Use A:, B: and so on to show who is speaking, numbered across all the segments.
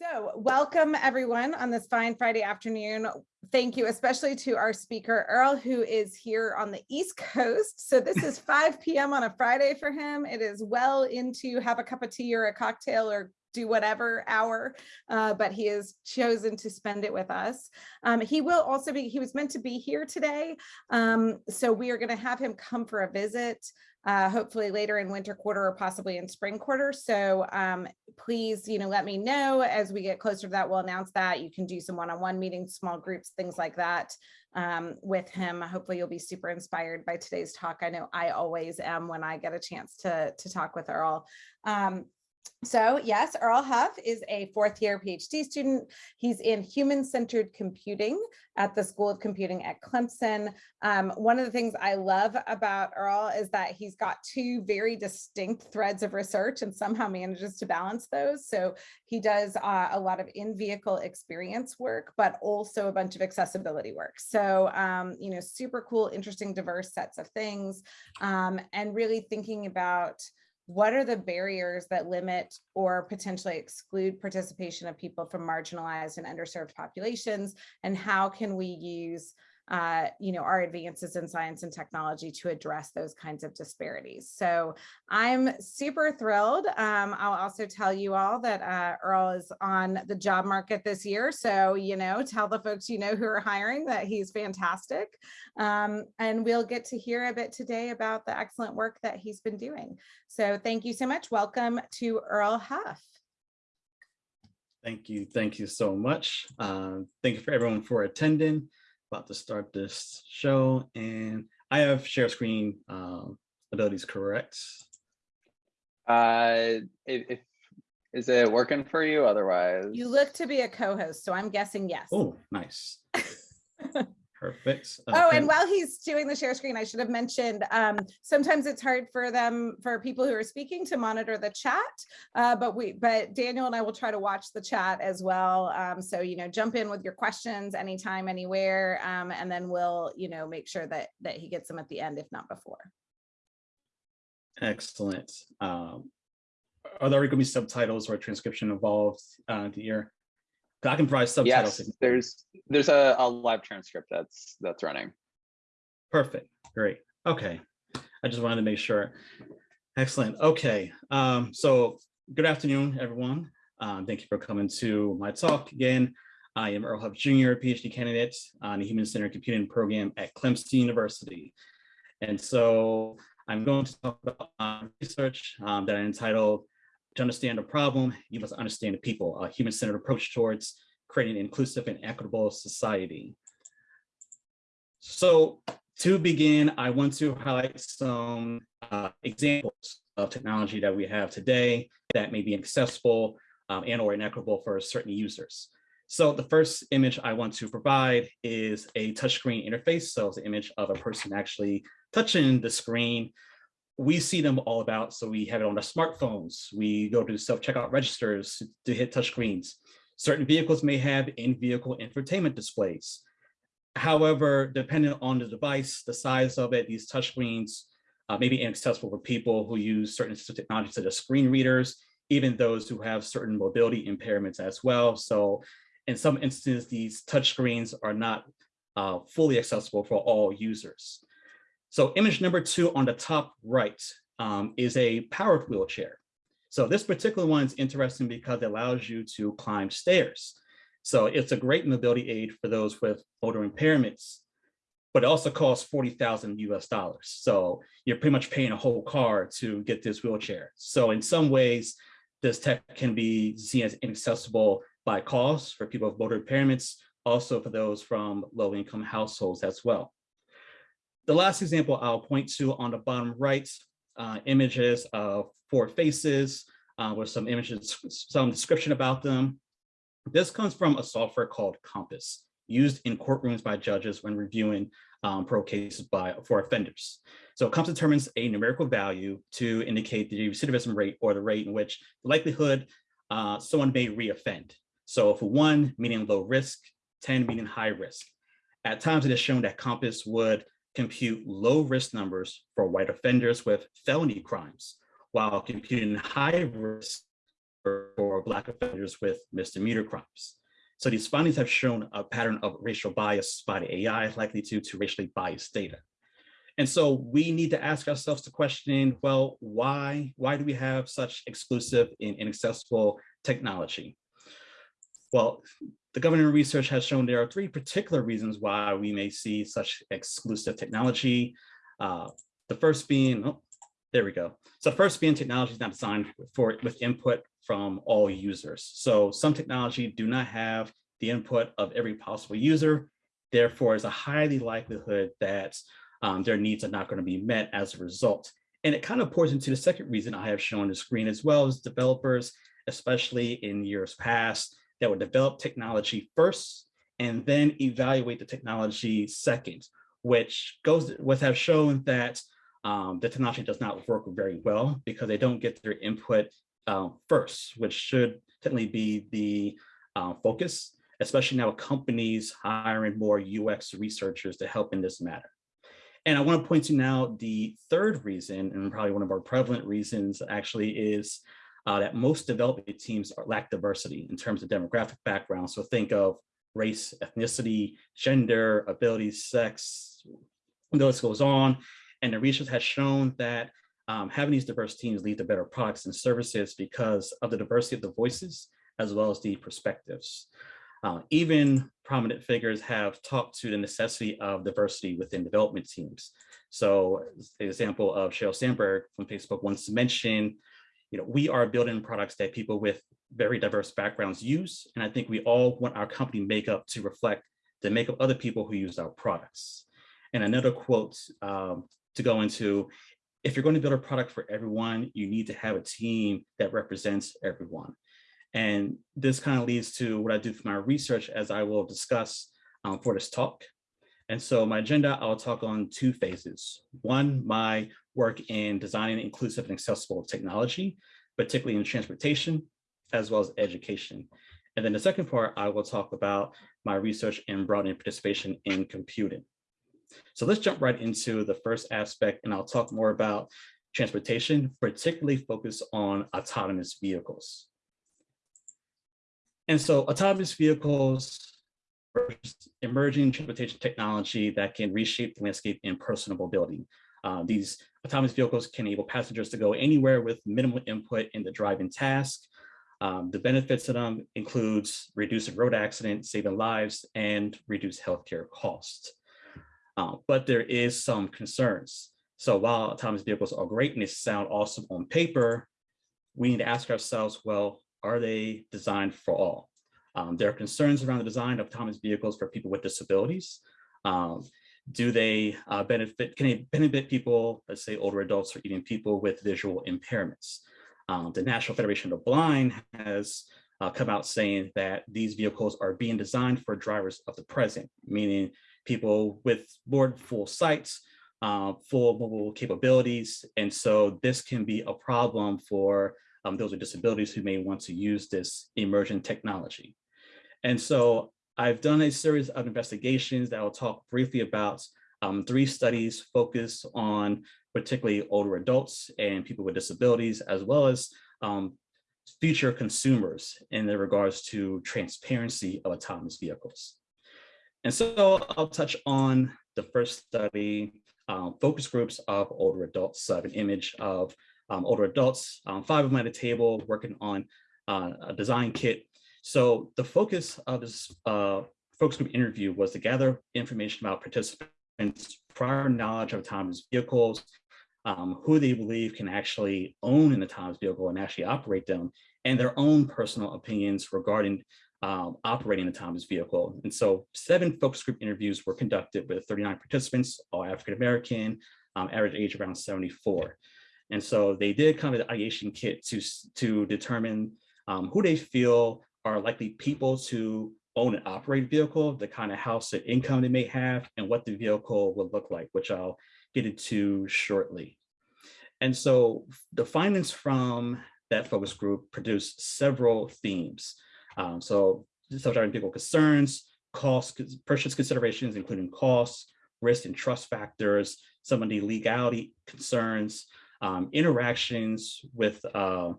A: So welcome everyone on this fine Friday afternoon. Thank you especially to our speaker Earl who is here on the East Coast. So this is 5 p.m. on a Friday for him. It is well into have a cup of tea or a cocktail or do whatever hour, uh, but he has chosen to spend it with us. Um, he will also be, he was meant to be here today. Um, so we are gonna have him come for a visit uh, hopefully later in winter quarter or possibly in spring quarter. So um, please, you know, let me know as we get closer to that. We'll announce that. You can do some one-on-one -on -one meetings, small groups, things like that um, with him. Hopefully you'll be super inspired by today's talk. I know I always am when I get a chance to, to talk with Earl. Um, so yes, Earl Huff is a fourth year PhD student. He's in human-centered computing at the School of Computing at Clemson. Um, one of the things I love about Earl is that he's got two very distinct threads of research and somehow manages to balance those. So he does uh, a lot of in-vehicle experience work, but also a bunch of accessibility work. So, um, you know, super cool, interesting, diverse sets of things um, and really thinking about what are the barriers that limit or potentially exclude participation of people from marginalized and underserved populations? And how can we use uh, you know, our advances in science and technology to address those kinds of disparities. So I'm super thrilled. Um, I'll also tell you all that uh, Earl is on the job market this year. So, you know, tell the folks you know who are hiring that he's fantastic. Um, and we'll get to hear a bit today about the excellent work that he's been doing. So thank you so much. Welcome to Earl Huff.
B: Thank you. Thank you so much. Uh, thank you for everyone for attending about to start this show and I have share screen um, abilities correct.
C: Uh, if, if is it working for you otherwise?
A: You look to be a co-host, so I'm guessing yes.
B: Oh, nice. Perfect.
A: Okay. Oh, and while he's doing the share screen, I should have mentioned, um, sometimes it's hard for them, for people who are speaking to monitor the chat, uh, but we, but Daniel and I will try to watch the chat as well. Um, so, you know, jump in with your questions anytime, anywhere, um, and then we'll, you know, make sure that, that he gets them at the end, if not before.
B: Excellent. Um, are there going to be subtitles or transcription involved uh, here? I can provide subtitles.
C: Yes, there's there's a, a live transcript that's that's running.
B: Perfect. Great. Okay. I just wanted to make sure. Excellent. Okay. Um, so good afternoon, everyone. Um, thank you for coming to my talk again. I am Earl Huff Jr., PhD candidate on the Human Centered Computing Program at Clemson University. And so I'm going to talk about my research um, that I entitled to understand a problem, you must understand the people, a human-centered approach towards creating an inclusive and equitable society. So to begin, I want to highlight some uh, examples of technology that we have today that may be accessible um, and or inequitable for certain users. So the first image I want to provide is a touchscreen interface. So it's an image of a person actually touching the screen we see them all about. So we have it on our smartphones. We go to self-checkout registers to hit touch screens. Certain vehicles may have in-vehicle infotainment displays. However, depending on the device, the size of it, these touch screens uh, may be inaccessible for people who use certain technologies such as screen readers, even those who have certain mobility impairments as well. So in some instances, these touch screens are not uh, fully accessible for all users. So image number two on the top right um, is a powered wheelchair. So this particular one is interesting because it allows you to climb stairs. So it's a great mobility aid for those with motor impairments, but it also costs 40,000 US dollars. So you're pretty much paying a whole car to get this wheelchair. So in some ways, this tech can be seen as inaccessible by cost for people with motor impairments, also for those from low income households as well. The last example I'll point to on the bottom right, uh, images of four faces uh, with some images, some description about them. This comes from a software called COMPAS, used in courtrooms by judges when reviewing um, pro cases by for offenders. So COMPAS determines a numerical value to indicate the recidivism rate or the rate in which the likelihood uh, someone may reoffend. So for one, meaning low risk, 10 meaning high risk. At times it is shown that COMPAS would compute low risk numbers for white offenders with felony crimes, while computing high risk for Black offenders with misdemeanor crimes. So these findings have shown a pattern of racial bias by the AI likely due to racially biased data. And so we need to ask ourselves the question, well, why, why do we have such exclusive and inaccessible technology? Well, the government research has shown there are three particular reasons why we may see such exclusive technology. Uh, the first being, oh, there we go. So first being technology is not designed for with input from all users. So some technology do not have the input of every possible user. Therefore, is a highly likelihood that um, their needs are not going to be met as a result. And it kind of pours into the second reason I have shown the screen as well as developers, especially in years past, that would develop technology first and then evaluate the technology second, which goes with have shown that um, the technology does not work very well because they don't get their input uh, first, which should technically be the uh, focus, especially now companies hiring more UX researchers to help in this matter. And I want to point to now the third reason, and probably one of our prevalent reasons actually is uh, that most development teams are, lack diversity in terms of demographic background. So think of race, ethnicity, gender, abilities, sex, the list goes on. And the research has shown that um, having these diverse teams lead to better products and services because of the diversity of the voices as well as the perspectives. Uh, even prominent figures have talked to the necessity of diversity within development teams. So the example of Sheryl Sandberg from Facebook wants to mention, you know, we are building products that people with very diverse backgrounds use. And I think we all want our company makeup to reflect the makeup of other people who use our products. And another quote um, to go into, if you're going to build a product for everyone, you need to have a team that represents everyone. And this kind of leads to what I do for my research as I will discuss um, for this talk. And so my agenda, I'll talk on two phases. One, my work in designing inclusive and accessible technology, particularly in transportation, as well as education. And then the second part, I will talk about my research in broadening participation in computing. So let's jump right into the first aspect, and I'll talk more about transportation, particularly focus on autonomous vehicles. And so autonomous vehicles emerging transportation technology that can reshape the landscape in personal mobility. Uh, these autonomous vehicles can enable passengers to go anywhere with minimal input in the driving task. Um, the benefits of them includes reducing road accidents, saving lives, and reduce healthcare costs. Uh, but there is some concerns. So while autonomous vehicles are great and they sound awesome on paper, we need to ask ourselves, well, are they designed for all? Um, there are concerns around the design of autonomous vehicles for people with disabilities. Um, do they uh, benefit, can they benefit people, let's say older adults or even people with visual impairments? Um, the National Federation of the Blind has uh, come out saying that these vehicles are being designed for drivers of the present, meaning people with more full sights, uh, full mobile capabilities. And so this can be a problem for um, those with disabilities who may want to use this emerging technology. And so I've done a series of investigations that I'll talk briefly about um, three studies focused on particularly older adults and people with disabilities, as well as um, future consumers in regards to transparency of autonomous vehicles. And so I'll touch on the first study, um, focus groups of older adults. So I have an image of um, older adults, um, five of them at a table working on uh, a design kit. So the focus of this uh, focus group interview was to gather information about participants' prior knowledge of autonomous vehicles, um, who they believe can actually own an autonomous vehicle and actually operate them, and their own personal opinions regarding um, operating an autonomous vehicle. And so seven focus group interviews were conducted with 39 participants, all African-American, um, average age around 74. And so they did kind of the ideation kit to, to determine um, who they feel are likely people to own and operate a vehicle, the kind of house and income they may have, and what the vehicle would look like, which I'll get into shortly. And so the findings from that focus group produced several themes. Um, so self-driving vehicle concerns, cost, purchase considerations, including costs, risk and trust factors, some of the legality concerns, um, interactions with uh,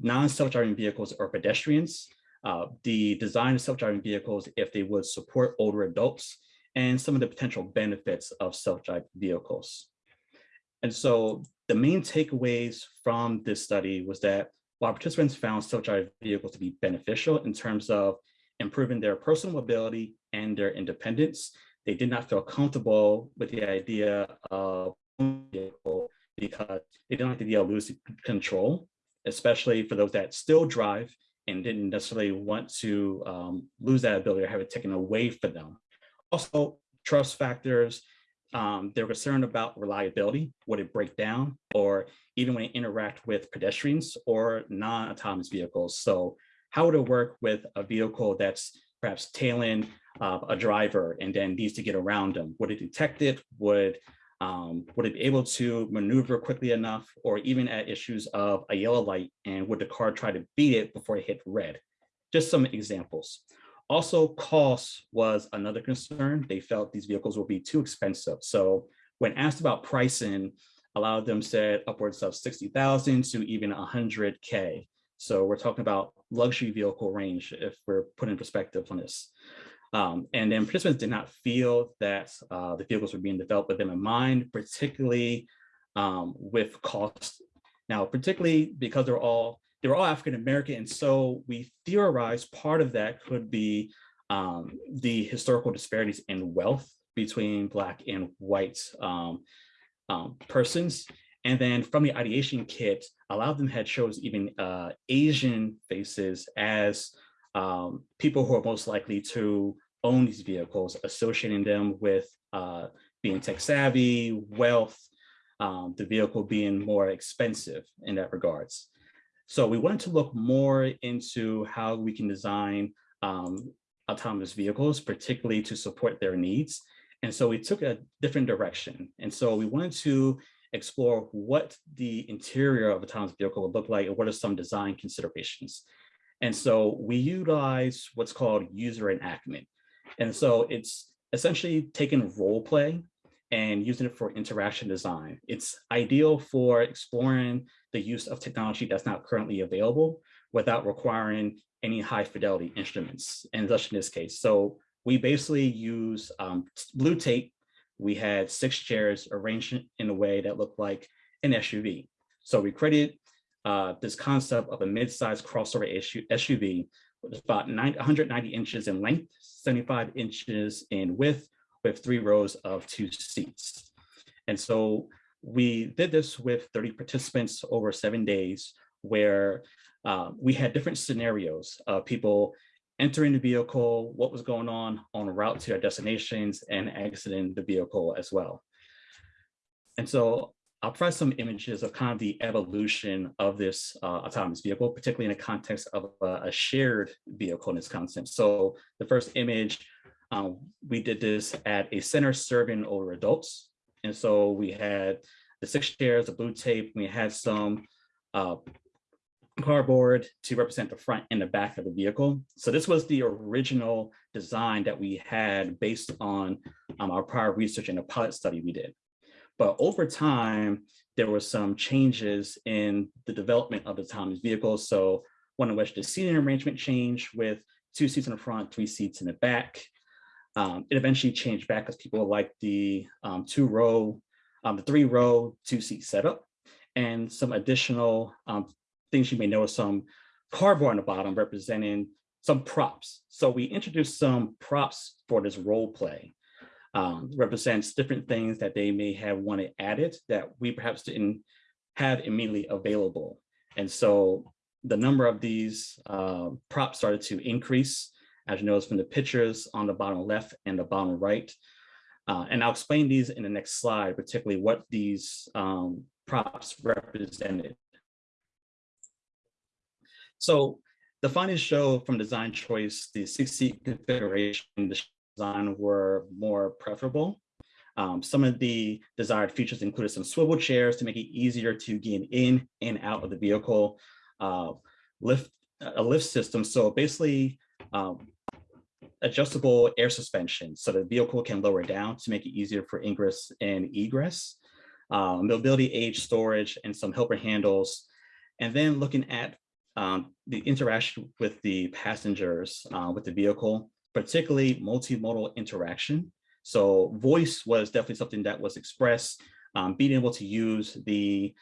B: non-self-driving vehicles or pedestrians, uh, the design of self-driving vehicles if they would support older adults, and some of the potential benefits of self-driving vehicles. And so the main takeaways from this study was that while participants found self-driving vehicles to be beneficial in terms of improving their personal mobility and their independence, they did not feel comfortable with the idea of vehicle because they don't like the idea of losing control, especially for those that still drive and didn't necessarily want to um, lose that ability or have it taken away from them. Also, trust factors, um, they're concerned about reliability, would it break down, or even when it interact with pedestrians or non-autonomous vehicles. So how would it work with a vehicle that's perhaps tailing uh, a driver and then needs to get around them? Would it detect it? Would um, would it be able to maneuver quickly enough or even at issues of a yellow light and would the car try to beat it before it hit red? Just some examples. Also, cost was another concern. They felt these vehicles would be too expensive. So when asked about pricing, a lot of them said upwards of 60,000 to even 100K. So we're talking about luxury vehicle range if we're putting in perspective on this. Um, and then participants did not feel that uh, the vehicles were being developed with them in mind, particularly um, with cost. Now, particularly because they're all they were all African American, and so we theorized part of that could be um, the historical disparities in wealth between Black and white um, um, persons. And then from the ideation kit, a lot of them had chose even uh, Asian faces as um, people who are most likely to own these vehicles, associating them with uh, being tech savvy, wealth, um, the vehicle being more expensive in that regards. So we wanted to look more into how we can design um, autonomous vehicles, particularly to support their needs. And so we took a different direction. And so we wanted to explore what the interior of autonomous vehicle would look like and what are some design considerations. And so we utilize what's called user enactment. And so it's essentially taking role play and using it for interaction design. It's ideal for exploring the use of technology that's not currently available without requiring any high fidelity instruments, and thus in this case. So we basically use um, blue tape. We had six chairs arranged in a way that looked like an SUV. So we created uh, this concept of a mid-sized crossover SUV with about 90, 190 inches in length, 75 inches in width, with three rows of two seats. And so we did this with 30 participants over seven days where uh, we had different scenarios of people entering the vehicle, what was going on on route to their destinations and exiting the vehicle as well. And so I'll provide some images of kind of the evolution of this uh, autonomous vehicle, particularly in the context of a, a, shared vehicle in this concept. So the first image um, we did this at a center serving older adults. And so we had the six chairs, the blue tape, we had some uh, cardboard to represent the front and the back of the vehicle. So this was the original design that we had based on um, our prior research and a pilot study we did. But over time, there were some changes in the development of the autonomous vehicles. So one in which the seating arrangement changed with two seats in the front, three seats in the back. Um, it eventually changed back because people like the um, two row, um, the three row two seat setup and some additional um, things you may notice some cardboard on the bottom representing some props. So we introduced some props for this role play. Um, represents different things that they may have wanted added that we perhaps didn't have immediately available. And so the number of these uh, props started to increase as you notice from the pictures on the bottom left and the bottom right. Uh, and I'll explain these in the next slide, particularly what these um, props represented. So the findings show from design choice, the six seat configuration the design were more preferable. Um, some of the desired features included some swivel chairs to make it easier to get in and out of the vehicle, uh, lift a lift system. So basically um, adjustable air suspension so the vehicle can lower down to make it easier for ingress and egress, um, mobility age storage, and some helper handles. And then looking at um, the interaction with the passengers uh, with the vehicle, particularly multimodal interaction. So voice was definitely something that was expressed, um, being able to use the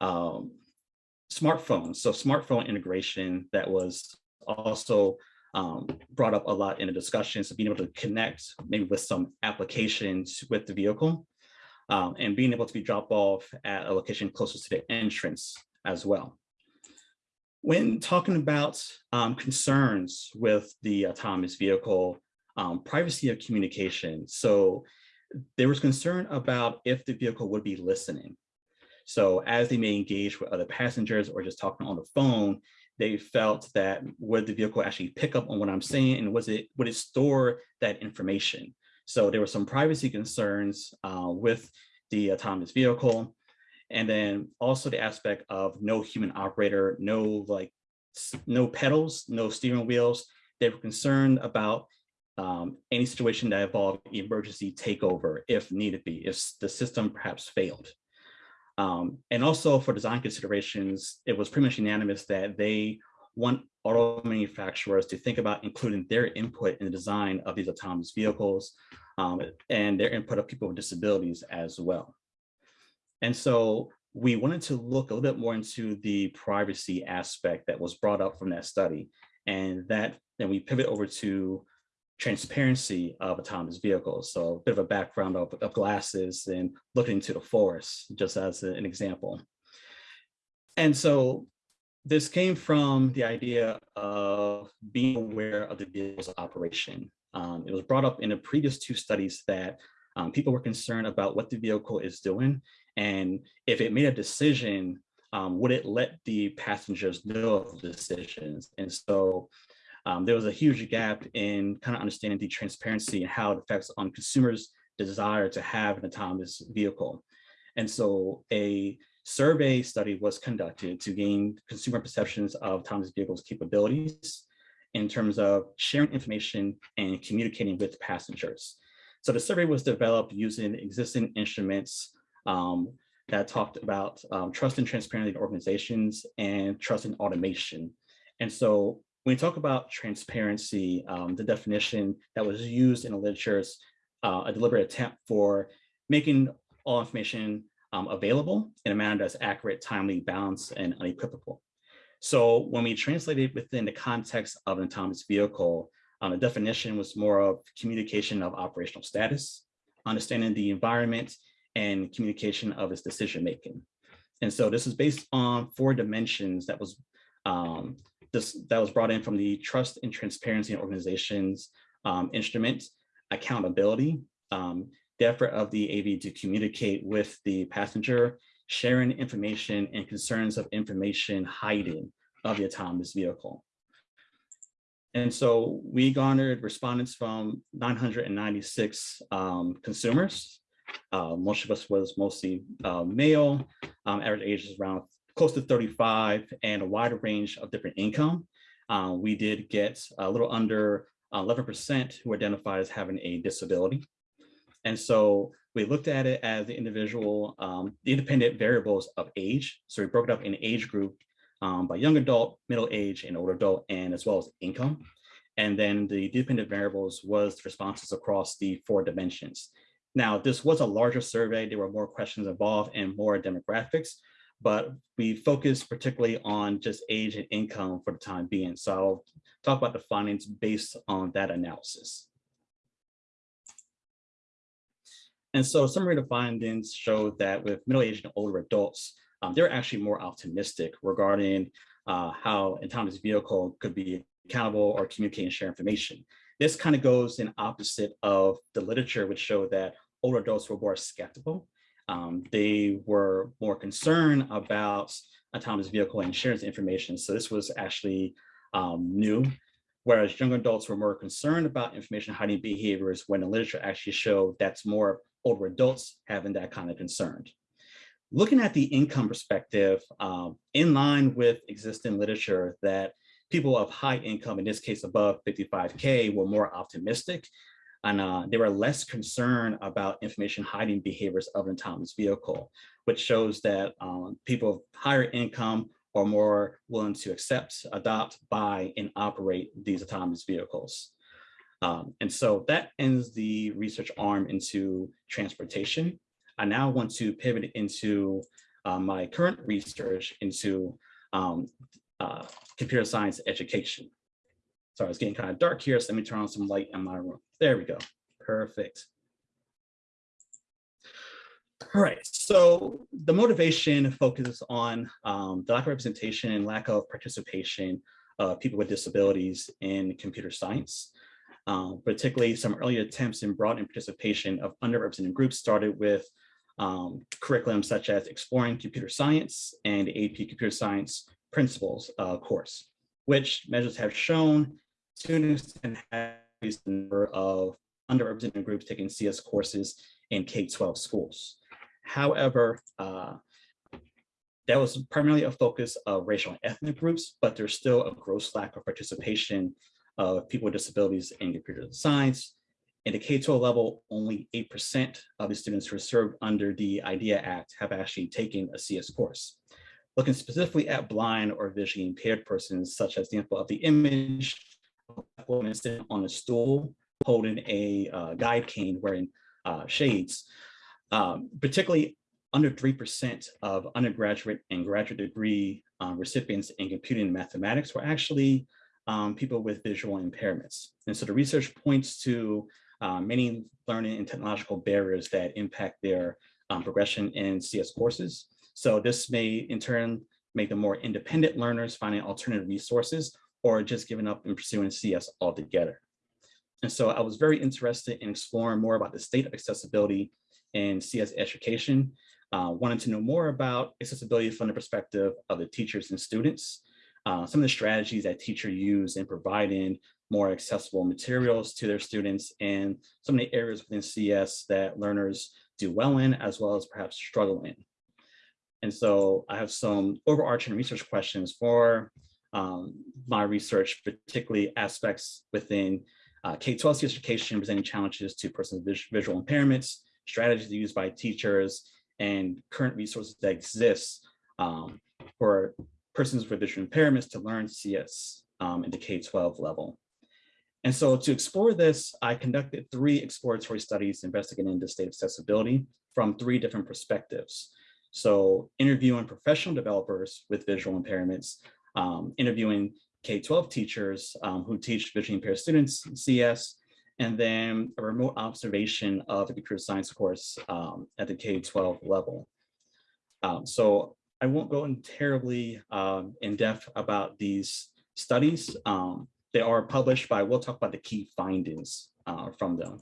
B: um, smartphones. So smartphone integration that was also um, brought up a lot in the discussion. So being able to connect maybe with some applications with the vehicle um, and being able to be dropped off at a location closest to the entrance as well. When talking about um, concerns with the autonomous vehicle, um, privacy of communication. So there was concern about if the vehicle would be listening. So as they may engage with other passengers or just talking on the phone, they felt that would the vehicle actually pick up on what I'm saying and was it would it store that information? So there were some privacy concerns uh, with the autonomous vehicle. And then also the aspect of no human operator, no like no pedals, no steering wheels. They were concerned about um, any situation that involved emergency takeover if needed be, if the system perhaps failed. Um, and also for design considerations, it was pretty much unanimous that they want auto manufacturers to think about including their input in the design of these autonomous vehicles um, and their input of people with disabilities as well. And so we wanted to look a little bit more into the privacy aspect that was brought up from that study. And that then we pivot over to transparency of autonomous vehicles. So a bit of a background of, of glasses and looking into the forest, just as an example. And so this came from the idea of being aware of the vehicle's operation. Um, it was brought up in the previous two studies that um, people were concerned about what the vehicle is doing. And if it made a decision, um, would it let the passengers know of the decisions? And so um, there was a huge gap in kind of understanding the transparency and how it affects on consumers' desire to have an autonomous vehicle. And so a survey study was conducted to gain consumer perceptions of autonomous vehicles capabilities in terms of sharing information and communicating with passengers. So the survey was developed using existing instruments um, that talked about um, trust and transparency in organizations and trust in automation. And so when we talk about transparency, um, the definition that was used in the literature is uh, a deliberate attempt for making all information um, available in a manner that's accurate, timely, balanced, and unequivocal. So when we translated within the context of an autonomous vehicle, um, the definition was more of communication of operational status, understanding the environment, and communication of its decision making. And so this is based on four dimensions that was um, this that was brought in from the Trust and Transparency in Organizations um, instrument, accountability, um, the effort of the AV to communicate with the passenger, sharing information and concerns of information hiding of the autonomous vehicle. And so we garnered respondents from 996 um, consumers. Uh, most of us was mostly uh, male, um, average age is around close to 35 and a wider range of different income. Uh, we did get a little under 11% who identified as having a disability. And so we looked at it as the individual, um, the independent variables of age. So we broke it up in age group um, by young adult, middle age, and older adult, and as well as income. And then the dependent variables was responses across the four dimensions. Now, this was a larger survey. There were more questions involved and more demographics, but we focused particularly on just age and income for the time being. So I'll talk about the findings based on that analysis. And so summary of the findings showed that with middle-aged and older adults, um, they're actually more optimistic regarding uh, how autonomous vehicle could be accountable or communicate and share information. This kind of goes in opposite of the literature, which showed that older adults were more skeptical um, they were more concerned about autonomous vehicle insurance information. So this was actually um, new, whereas young adults were more concerned about information hiding behaviors when the literature actually showed that's more older adults having that kind of concern. Looking at the income perspective, um, in line with existing literature that people of high income, in this case above 55K, were more optimistic and uh, they were less concerned about information hiding behaviors of an autonomous vehicle, which shows that um, people of higher income are more willing to accept, adopt, buy, and operate these autonomous vehicles. Um, and so that ends the research arm into transportation. I now want to pivot into uh, my current research into um, uh, computer science education. Sorry, it's getting kind of dark here, so let me turn on some light in my room. There we go. Perfect. All right, so the motivation focuses on um, the lack of representation and lack of participation of people with disabilities in computer science. Um, particularly some early attempts in broadening participation of underrepresented groups started with um, curriculum such as Exploring Computer Science and AP Computer Science Principles uh, course, which measures have shown students can have the number of underrepresented groups taking CS courses in K-12 schools. However, uh, that was primarily a focus of racial and ethnic groups, but there's still a gross lack of participation of people with disabilities in computer science. In the K-12 level, only 8% of the students who are served under the IDEA Act have actually taken a CS course. Looking specifically at blind or visually impaired persons, such as the example of the image, woman sitting on a stool holding a uh, guide cane wearing uh, shades, um, particularly under 3% of undergraduate and graduate degree um, recipients in computing and mathematics were actually um, people with visual impairments. And so the research points to uh, many learning and technological barriers that impact their um, progression in CS courses. So this may in turn make them more independent learners finding alternative resources or just giving up and pursuing CS altogether. And so I was very interested in exploring more about the state of accessibility in CS education, uh, wanted to know more about accessibility from the perspective of the teachers and students, uh, some of the strategies that teachers use in providing more accessible materials to their students and some of the areas within CS that learners do well in as well as perhaps struggle in. And so I have some overarching research questions for um, my research, particularly aspects within uh, K-12 education presenting challenges to persons with visual impairments, strategies used by teachers, and current resources that exist um, for persons with visual impairments to learn CS um, in the K-12 level. And so to explore this, I conducted three exploratory studies investigating the state of accessibility from three different perspectives. So interviewing professional developers with visual impairments, um, interviewing K-12 teachers um, who teach visually impaired students CS, and then a remote observation of the computer science course um, at the K-12 level. Um, so I won't go in terribly um, in depth about these studies. Um, they are published, but I will talk about the key findings uh, from them.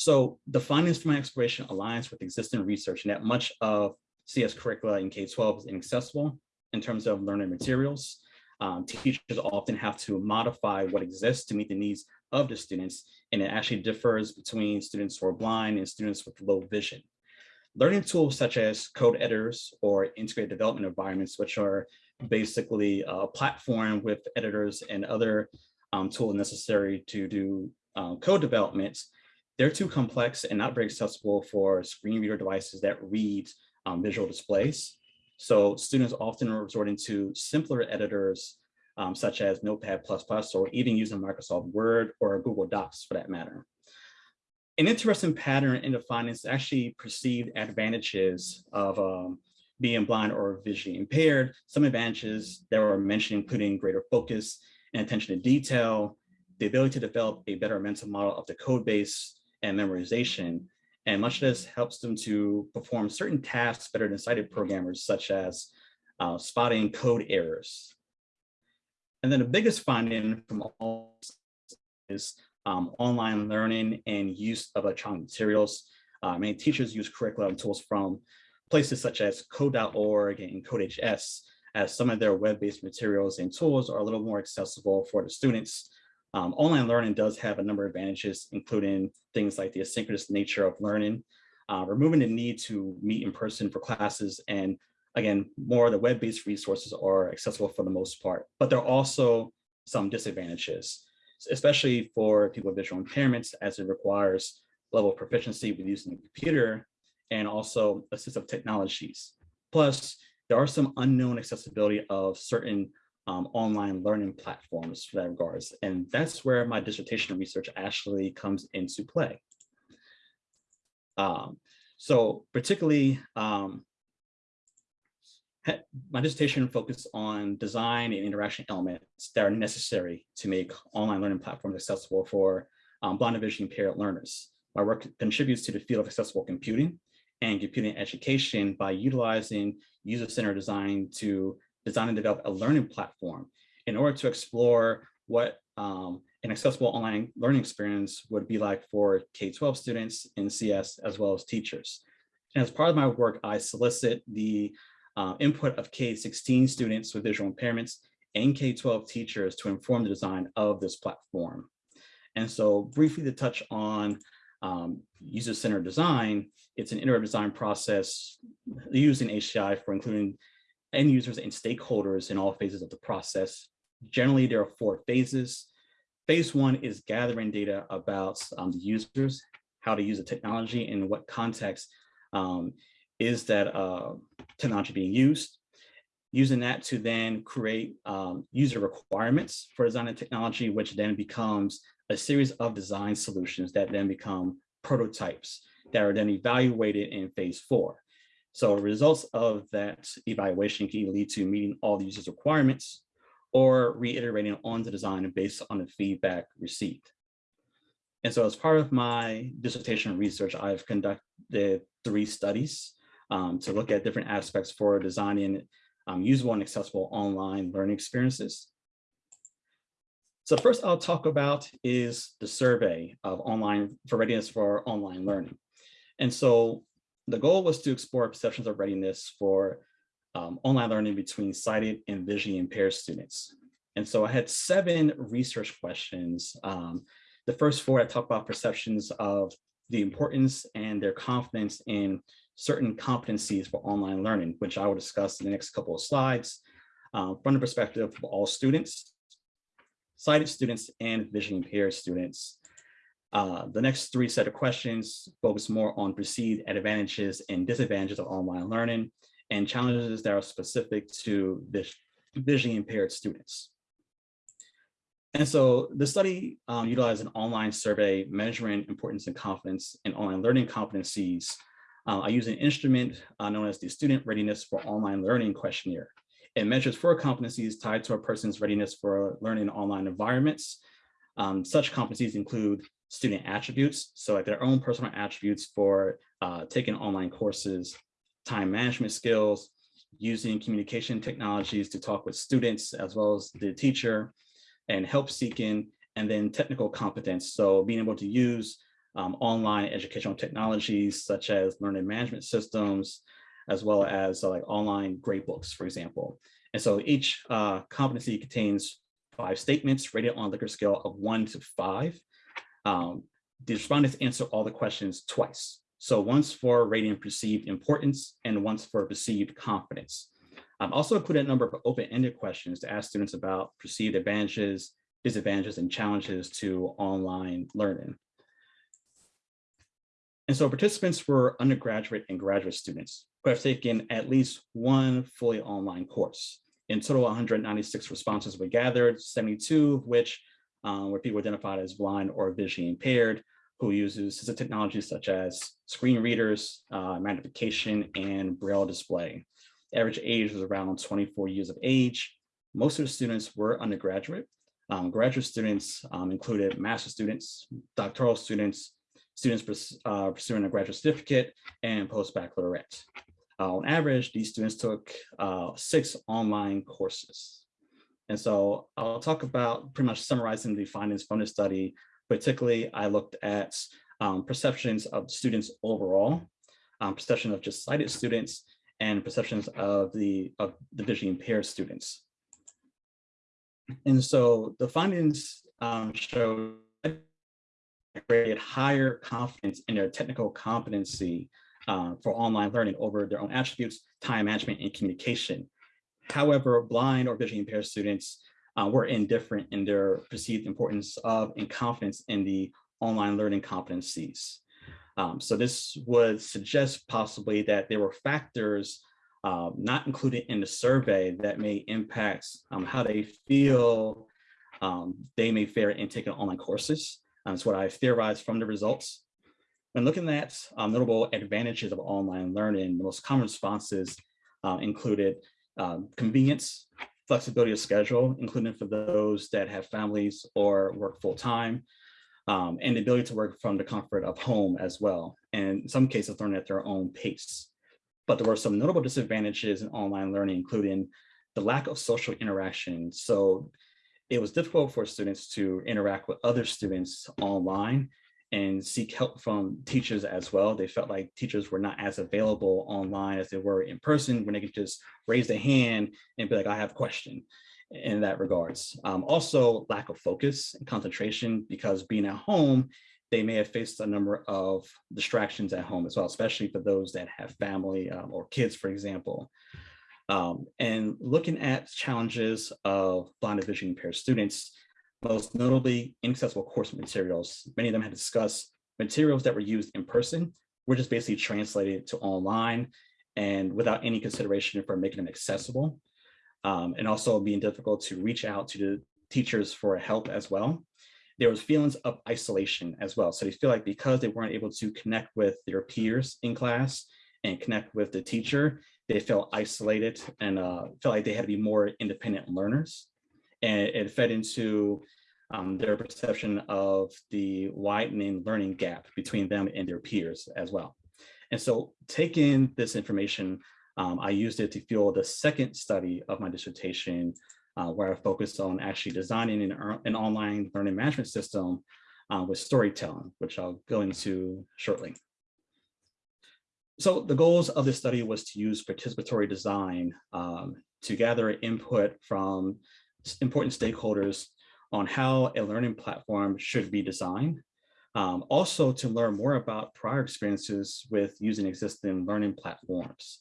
B: So the findings from my exploration aligns with existing research and that much of CS curricula in K-12 is inaccessible in terms of learning materials. Um, teachers often have to modify what exists to meet the needs of the students, and it actually differs between students who are blind and students with low vision. Learning tools such as code editors or integrated development environments, which are basically a platform with editors and other um, tools necessary to do um, code development, they're too complex and not very accessible for screen reader devices that read um, visual displays. So students often are resorting to simpler editors um, such as Notepad++ or even using Microsoft Word or Google Docs for that matter. An interesting pattern in the findings actually perceived advantages of um, being blind or visually impaired. Some advantages that were mentioned, including greater focus and attention to detail, the ability to develop a better mental model of the code base and memorization. And much of this helps them to perform certain tasks better than sighted programmers, such as uh, spotting code errors. And then the biggest finding from all is um, online learning and use of electronic materials. Uh, many teachers use curriculum tools from places such as code.org and CodeHS as some of their web-based materials and tools are a little more accessible for the students. Um, online learning does have a number of advantages, including things like the asynchronous nature of learning, uh, removing the need to meet in person for classes, and again, more of the web-based resources are accessible for the most part, but there are also some disadvantages especially for people with visual impairments as it requires level of proficiency with using the computer and also assistive technologies. Plus, there are some unknown accessibility of certain um, online learning platforms for that regards. And that's where my dissertation research actually comes into play. Um, so particularly, um, my dissertation focused on design and interaction elements that are necessary to make online learning platforms accessible for um, blind and visually impaired learners. My work contributes to the field of accessible computing and computing education by utilizing user-centered design to design and develop a learning platform in order to explore what um, an accessible online learning experience would be like for K-12 students in CS as well as teachers. And as part of my work, I solicit the uh, input of K-16 students with visual impairments and K-12 teachers to inform the design of this platform. And so briefly to touch on um, user-centered design, it's an iterative design process using HCI for including end users and stakeholders in all phases of the process. Generally, there are four phases. Phase one is gathering data about um, the users, how to use the technology, and what context um, is that uh, technology being used. Using that to then create um, user requirements for design and technology, which then becomes a series of design solutions that then become prototypes that are then evaluated in phase four. So results of that evaluation can lead to meeting all the users requirements or reiterating on the design based on the feedback received. And so as part of my dissertation research, I've conducted three studies um, to look at different aspects for designing um, usable and accessible online learning experiences. So first I'll talk about is the survey of online for readiness for online learning. And so the goal was to explore perceptions of readiness for um, online learning between sighted and visually impaired students. And so I had seven research questions. Um, the first four I talked about perceptions of the importance and their confidence in certain competencies for online learning, which I will discuss in the next couple of slides um, from the perspective of all students sighted students and visually impaired students. Uh, the next three set of questions focus more on perceived advantages and disadvantages of online learning and challenges that are specific to vis visually impaired students. And so the study um, utilized an online survey measuring importance and confidence in online learning competencies. Uh, I use an instrument uh, known as the Student Readiness for Online Learning Questionnaire. It measures four competencies tied to a person's readiness for learning in online environments. Um, such competencies include student attributes, so like their own personal attributes for uh, taking online courses, time management skills, using communication technologies to talk with students as well as the teacher, and help seeking, and then technical competence. So being able to use um, online educational technologies such as learning management systems, as well as uh, like online grade books, for example. And so each uh, competency contains five statements rated on a Likert scale of one to five. Um, the respondents answer all the questions twice. So once for rating perceived importance and once for perceived confidence. I've also included a number of open-ended questions to ask students about perceived advantages, disadvantages, and challenges to online learning. And so participants were undergraduate and graduate students who have taken at least one fully online course. In total, 196 responses were gathered, 72 of which um, were people identified as blind or visually impaired, who uses assistive technologies such as screen readers, uh, magnification, and braille display. Average age was around 24 years of age. Most of the students were undergraduate. Um, graduate students um, included master students, doctoral students, students uh, pursuing a graduate certificate, and post-baccalaureate. Uh, on average, these students took uh, six online courses. And so I'll talk about pretty much summarizing the findings from the study. Particularly, I looked at um, perceptions of students overall, um, perception of just sighted students, and perceptions of the, of the visually impaired students. And so the findings um, show created higher confidence in their technical competency uh, for online learning over their own attributes, time management, and communication. However, blind or visually impaired students uh, were indifferent in their perceived importance of and confidence in the online learning competencies. Um, so this would suggest possibly that there were factors uh, not included in the survey that may impact um, how they feel um, they may fare in taking online courses. That's what I theorized from the results. When looking at um, notable advantages of online learning, the most common responses uh, included um, convenience, flexibility of schedule, including for those that have families or work full time, um, and the ability to work from the comfort of home as well. And in some cases, learn at their own pace. But there were some notable disadvantages in online learning, including the lack of social interaction. So it was difficult for students to interact with other students online and seek help from teachers as well. They felt like teachers were not as available online as they were in person when they could just raise their hand and be like, I have a question in that regards. Um, also lack of focus and concentration because being at home, they may have faced a number of distractions at home as well, especially for those that have family um, or kids, for example. Um, and looking at challenges of blind and vision impaired students, most notably inaccessible course materials. Many of them had discussed materials that were used in person were just basically translated to online and without any consideration for making them accessible. Um, and also being difficult to reach out to the teachers for help as well. There was feelings of isolation as well. So they feel like because they weren't able to connect with their peers in class and connect with the teacher, they felt isolated and uh, felt like they had to be more independent learners and it fed into um, their perception of the widening learning gap between them and their peers as well. And so taking this information, um, I used it to fuel the second study of my dissertation, uh, where I focused on actually designing an, an online learning management system uh, with storytelling, which I'll go into shortly. So the goals of this study was to use participatory design um, to gather input from important stakeholders on how a learning platform should be designed. Um, also to learn more about prior experiences with using existing learning platforms.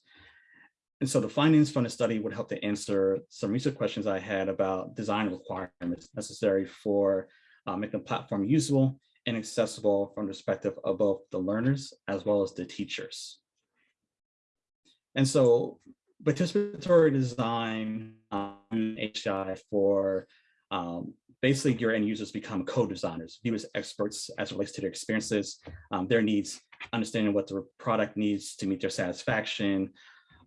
B: And so the findings from the study would help to answer some research questions I had about design requirements necessary for uh, making the platform usable and accessible from the perspective of both the learners as well as the teachers. And so participatory design um, HCI for um, basically your end users become co-designers, view as experts as relates to their experiences, um, their needs, understanding what the product needs to meet their satisfaction,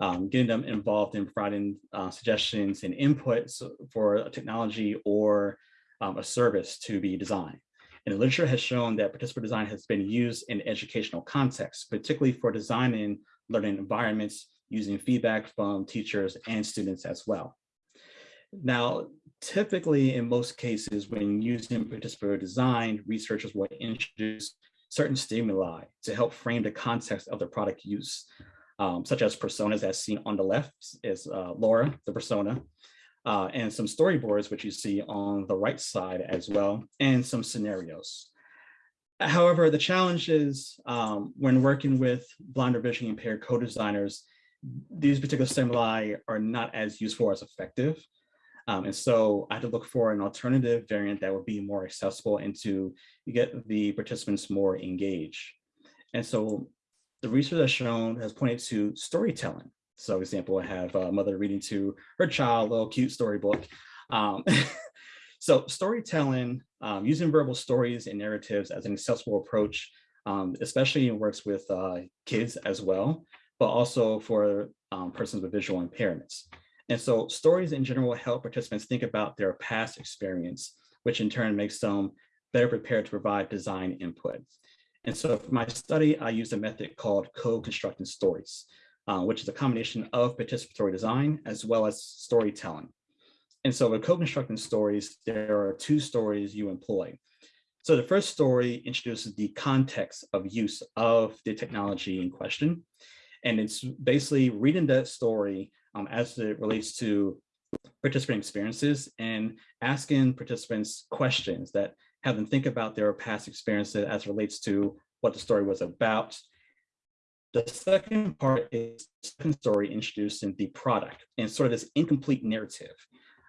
B: um, getting them involved in providing uh, suggestions and inputs for a technology or um, a service to be designed. And the literature has shown that participatory design has been used in educational contexts, particularly for designing learning environments using feedback from teachers and students as well. Now, typically in most cases, when using participatory design, researchers will introduce certain stimuli to help frame the context of the product use, um, such as personas as seen on the left is uh, Laura, the persona, uh, and some storyboards, which you see on the right side as well, and some scenarios. However, the challenge is um, when working with blind or visually impaired co-designers, these particular stimuli are not as useful as effective. Um, and so I had to look for an alternative variant that would be more accessible and to get the participants more engaged. And so the research has shown has pointed to storytelling. So for example, I have a mother reading to her child, a little cute storybook. Um, so storytelling, um, using verbal stories and narratives as an accessible approach, um, especially works with uh, kids as well, but also for um, persons with visual impairments. And so stories in general help participants think about their past experience, which in turn makes them better prepared to provide design input. And so for my study, I used a method called co-constructing stories, uh, which is a combination of participatory design as well as storytelling. And so with co-constructing stories, there are two stories you employ. So the first story introduces the context of use of the technology in question. And it's basically reading that story um, as it relates to participant experiences and asking participants questions that have them think about their past experiences as it relates to what the story was about. The second part is the second story introducing the product and sort of this incomplete narrative.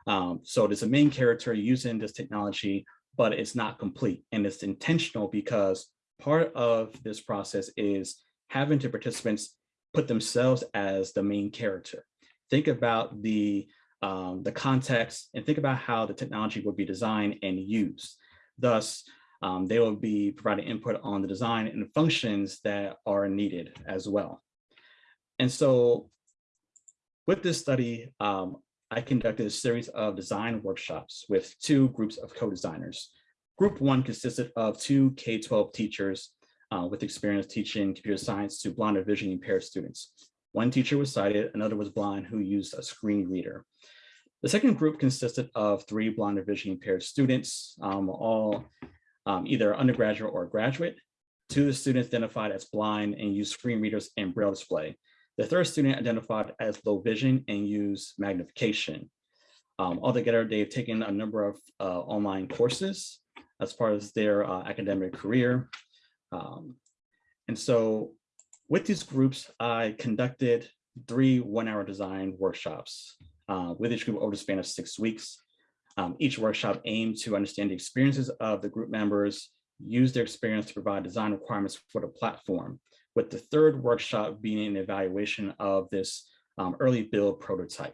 B: Um, so there's a main character using this technology, but it's not complete and it's intentional because part of this process is having to participants put themselves as the main character. Think about the, um, the context and think about how the technology would be designed and used. Thus, um, they will be providing input on the design and functions that are needed as well. And so with this study, um, I conducted a series of design workshops with two groups of co-designers. Group one consisted of two K-12 teachers uh, with experience teaching computer science to blind or vision impaired students. One teacher was sighted, another was blind who used a screen reader. The second group consisted of three blind or vision impaired students, um, all um, either undergraduate or graduate. Two of the students identified as blind and used screen readers and braille display. The third student identified as low vision and used magnification. Um, altogether, they've taken a number of uh, online courses as part of their uh, academic career. Um, and so with these groups, I conducted three one-hour design workshops uh, with each group over the span of six weeks. Um, each workshop aimed to understand the experiences of the group members, use their experience to provide design requirements for the platform, with the third workshop being an evaluation of this um, early build prototype.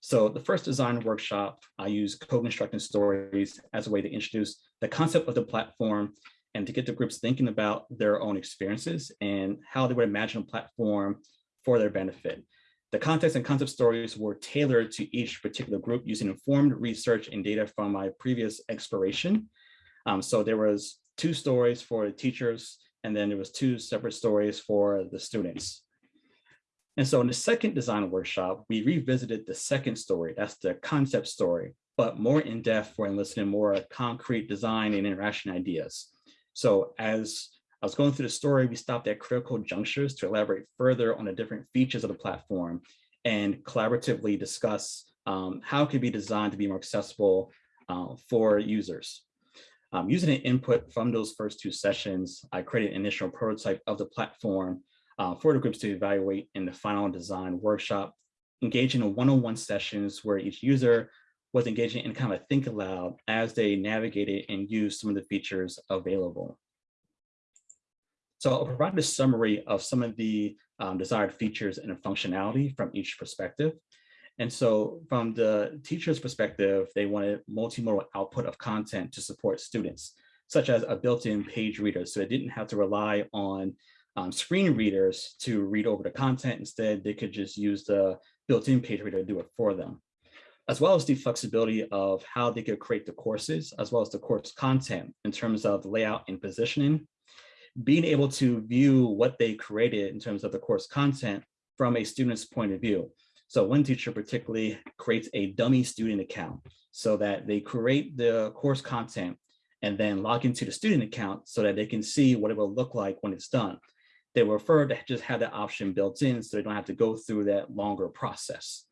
B: So the first design workshop, I used co-constructing stories as a way to introduce the concept of the platform and to get the groups thinking about their own experiences and how they would imagine a platform for their benefit. The context and concept stories were tailored to each particular group using informed research and data from my previous exploration. Um, so there was two stories for the teachers, and then there was two separate stories for the students. And so in the second design workshop, we revisited the second story, that's the concept story, but more in depth for enlisting more concrete design and interaction ideas. So as I was going through the story, we stopped at critical junctures to elaborate further on the different features of the platform and collaboratively discuss um, how it could be designed to be more accessible uh, for users. Um, using an input from those first two sessions, I created an initial prototype of the platform uh, for the groups to evaluate in the final design workshop, engaging in one-on-one -on -one sessions where each user was engaging in kind of think aloud as they navigated and used some of the features available. So I'll provide a summary of some of the um, desired features and functionality from each perspective. And so from the teacher's perspective, they wanted multimodal output of content to support students, such as a built-in page reader. So they didn't have to rely on um, screen readers to read over the content. Instead, they could just use the built-in page reader to do it for them, as well as the flexibility of how they could create the courses, as well as the course content in terms of layout and positioning. Being able to view what they created in terms of the course content from a student's point of view. So one teacher particularly creates a dummy student account so that they create the course content and then log into the student account so that they can see what it will look like when it's done they were prefer to just have that option built in so they don't have to go through that longer process.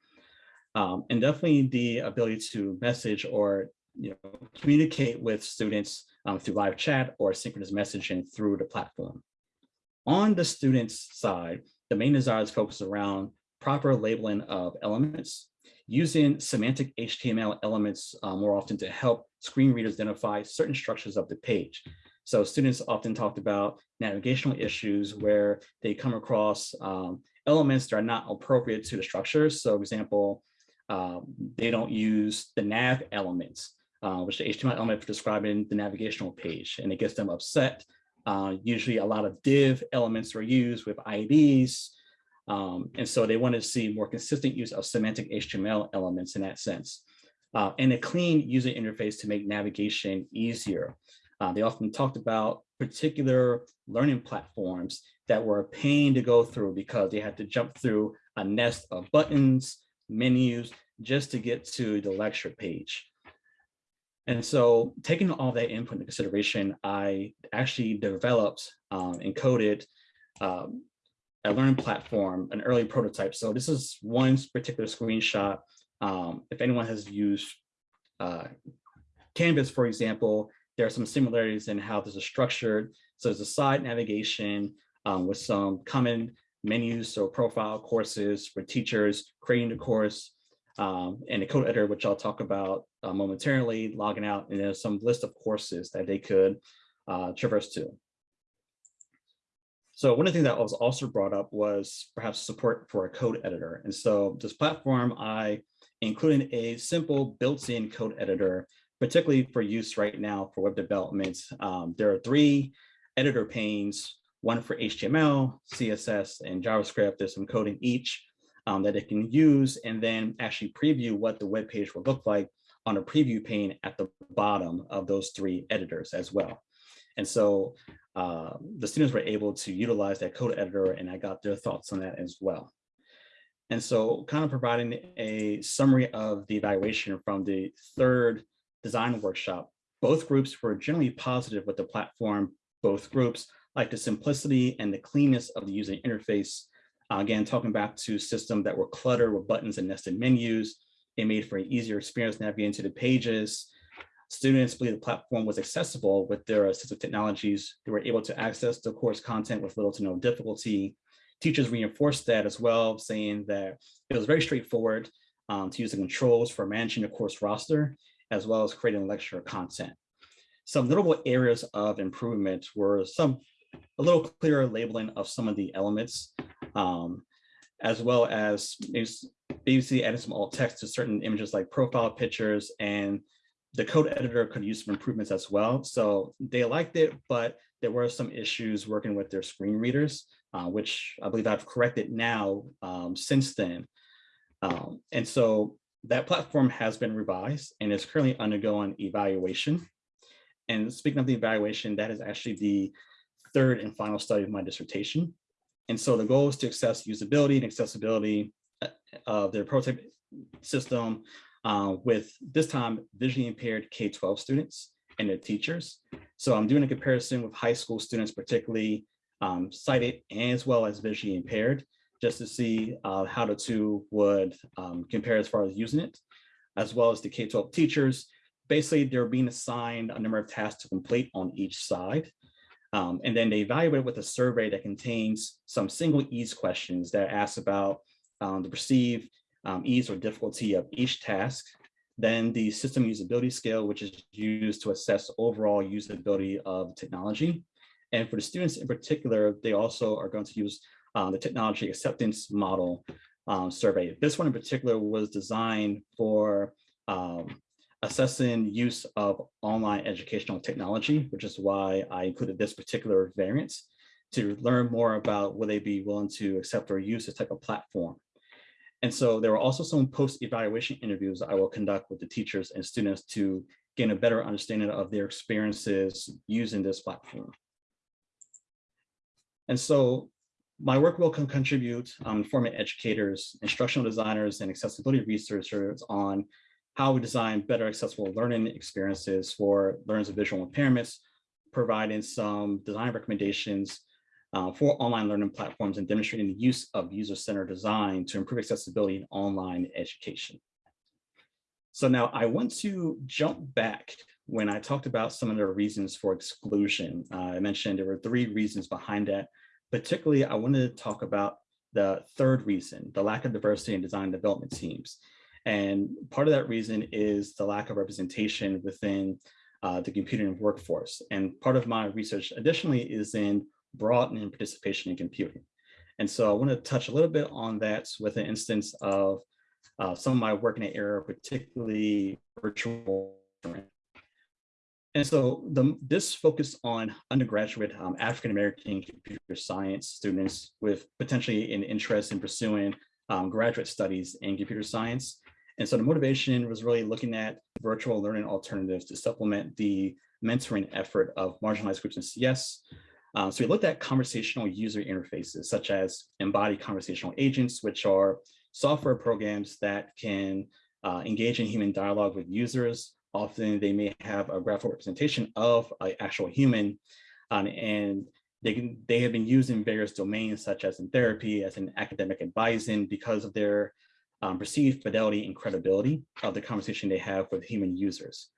B: Um, and definitely the ability to message or you know, communicate with students um, through live chat or synchronous messaging through the platform. On the students side, the main desires focus around proper labeling of elements, using semantic HTML elements uh, more often to help screen readers identify certain structures of the page. So students often talked about navigational issues where they come across um, elements that are not appropriate to the structure. So example, uh, they don't use the nav elements, uh, which the HTML element for describing the navigational page, and it gets them upset. Uh, usually a lot of div elements are used with IDs, um, and so they want to see more consistent use of semantic HTML elements in that sense. Uh, and a clean user interface to make navigation easier. Uh, they often talked about particular learning platforms that were a pain to go through because they had to jump through a nest of buttons, menus, just to get to the lecture page. And so taking all that input into consideration, I actually developed um, and coded um, a learning platform, an early prototype. So this is one particular screenshot. Um, if anyone has used uh, Canvas, for example, there are some similarities in how this is structured. So there's a side navigation um, with some common menus, so profile courses for teachers, creating the course, um, and a code editor, which I'll talk about uh, momentarily, logging out, and there's some list of courses that they could uh, traverse to. So one of the things that was also brought up was perhaps support for a code editor. And so this platform, I included a simple built-in code editor, particularly for use right now for web development. Um, there are three editor panes, one for HTML, CSS, and JavaScript. There's some code in each um, that it can use and then actually preview what the web page will look like on a preview pane at the bottom of those three editors as well. And so uh, the students were able to utilize that code editor and I got their thoughts on that as well. And so kind of providing a summary of the evaluation from the third design workshop, both groups were generally positive with the platform. Both groups like the simplicity and the cleanness of the user interface. Uh, again, talking back to systems that were cluttered with buttons and nested menus, it made for an easier experience navigating to the pages. Students believe the platform was accessible with their assistive technologies. They were able to access the course content with little to no difficulty. Teachers reinforced that as well, saying that it was very straightforward um, to use the controls for managing the course roster, as well as creating lecture content. Some notable areas of improvement were some a little clearer labeling of some of the elements, um, as well as basically adding some alt text to certain images like profile pictures and the code editor could use some improvements as well. So they liked it, but there were some issues working with their screen readers, uh, which I believe I've corrected now um, since then. Um, and so that platform has been revised and is currently undergoing evaluation. And speaking of the evaluation, that is actually the third and final study of my dissertation. And so the goal is to assess usability and accessibility uh, of their prototype system uh, with this time visually impaired K-12 students and their teachers. So I'm doing a comparison with high school students, particularly um, sighted as well as visually impaired, just to see uh, how the two would um, compare as far as using it, as well as the K-12 teachers. Basically, they're being assigned a number of tasks to complete on each side. Um, and then they evaluate it with a survey that contains some single ease questions that ask about um, the perceived um, ease or difficulty of each task. Then the system usability scale, which is used to assess overall usability of technology. And for the students in particular, they also are going to use um, the technology acceptance model um, survey. This one in particular was designed for um, assessing use of online educational technology, which is why I included this particular variant to learn more about will they be willing to accept or use this type of platform. And so there were also some post-evaluation interviews I will conduct with the teachers and students to gain a better understanding of their experiences using this platform. And so my work will contribute um, informing educators, instructional designers, and accessibility researchers on how we design better accessible learning experiences for learners with visual impairments, providing some design recommendations uh, for online learning platforms and demonstrating the use of user-centered design to improve accessibility in online education. So now I want to jump back when I talked about some of the reasons for exclusion. Uh, I mentioned there were three reasons behind that. Particularly, I wanted to talk about the third reason, the lack of diversity in design development teams. And part of that reason is the lack of representation within uh, the computing workforce. And part of my research additionally is in broadening participation in computing. And so I want to touch a little bit on that with an instance of uh, some of my work in the area, particularly virtual. And so the, this focused on undergraduate um, African-American computer science students with potentially an interest in pursuing um, graduate studies in computer science. And so the motivation was really looking at virtual learning alternatives to supplement the mentoring effort of marginalized groups in CS. Um, so we looked at conversational user interfaces, such as embodied conversational agents, which are software programs that can uh, engage in human dialogue with users. Often they may have a graphical representation of an actual human, um, and they, can, they have been used in various domains, such as in therapy, as in academic advising, because of their um, perceived fidelity and credibility of the conversation they have with human users.